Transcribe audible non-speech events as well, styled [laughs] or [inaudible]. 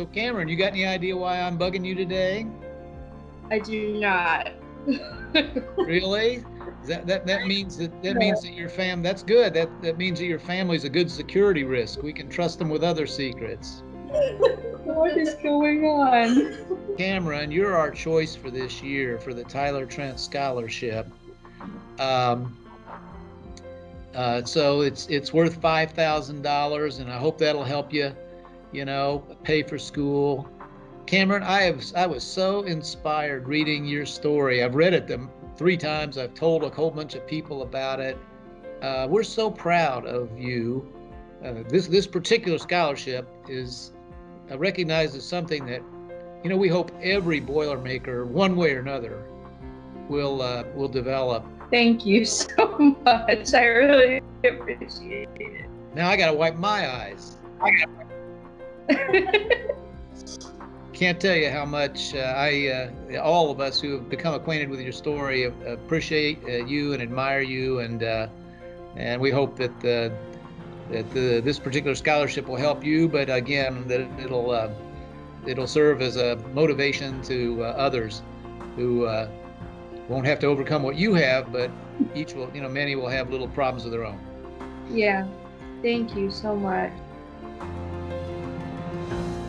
So Cameron, you got any idea why I'm bugging you today? I do not. [laughs] really? That, that that means that that means that your fam that's good. That that means that your family's a good security risk. We can trust them with other secrets. [laughs] what is going on? Cameron, you're our choice for this year for the Tyler Trent Scholarship. Um, uh, so it's it's worth five thousand dollars, and I hope that'll help you, you know, pay for school. Cameron, I have I was so inspired reading your story. I've read it them three times. I've told a whole bunch of people about it. Uh, we're so proud of you. Uh, this this particular scholarship is uh, recognized as something that, you know, we hope every Boilermaker, one way or another, will uh, will develop. Thank you [laughs] so much. I really appreciate it. Now I gotta wipe my eyes. [laughs] Can't tell you how much uh, I, uh, all of us who have become acquainted with your story, appreciate uh, you and admire you, and uh, and we hope that uh, that the, this particular scholarship will help you. But again, that it'll uh, it'll serve as a motivation to others who won't have to overcome what you have, but each will, you know, many will have little problems of their own. Yeah. Thank you so much. Yeah.